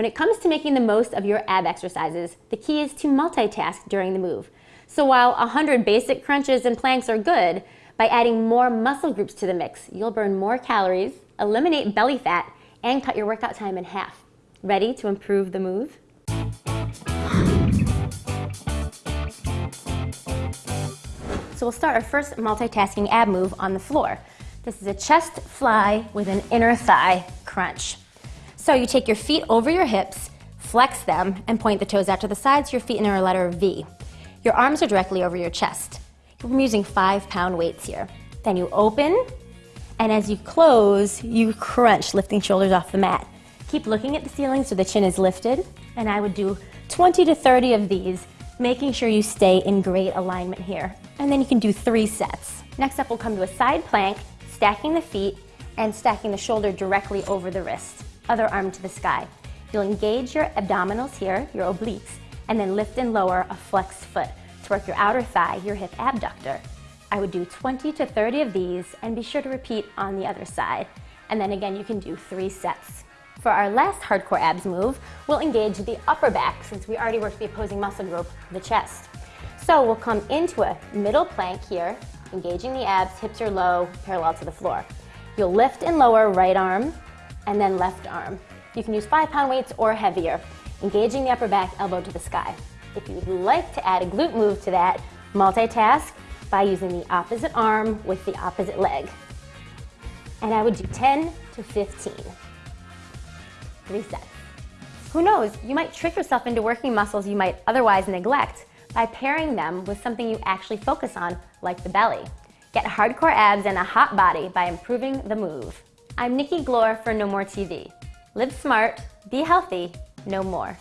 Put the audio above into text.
When it comes to making the most of your ab exercises, the key is to multitask during the move. So while 100 basic crunches and planks are good, by adding more muscle groups to the mix, you'll burn more calories, eliminate belly fat, and cut your workout time in half. Ready to improve the move? So we'll start our first multitasking ab move on the floor. This is a chest fly with an inner thigh crunch. So you take your feet over your hips, flex them, and point the toes out to the sides, your feet in a letter V. Your arms are directly over your chest. I'm using five pound weights here. Then you open, and as you close, you crunch, lifting shoulders off the mat. Keep looking at the ceiling so the chin is lifted, and I would do 20 to 30 of these, making sure you stay in great alignment here and then you can do three sets. Next up, we'll come to a side plank, stacking the feet and stacking the shoulder directly over the wrist, other arm to the sky. You'll engage your abdominals here, your obliques, and then lift and lower a flexed foot to work your outer thigh, your hip abductor. I would do 20 to 30 of these and be sure to repeat on the other side. And then again, you can do three sets. For our last hardcore abs move, we'll engage the upper back since we already worked the opposing muscle group, the chest. So we'll come into a middle plank here, engaging the abs, hips are low, parallel to the floor. You'll lift and lower right arm and then left arm. You can use five pound weights or heavier, engaging the upper back, elbow to the sky. If you'd like to add a glute move to that, multitask by using the opposite arm with the opposite leg. And I would do 10 to 15. Three sets. Who knows, you might trick yourself into working muscles you might otherwise neglect by pairing them with something you actually focus on, like the belly. Get hardcore abs and a hot body by improving the move. I'm Nikki Glor for Know More TV. Live smart, be healthy, know more.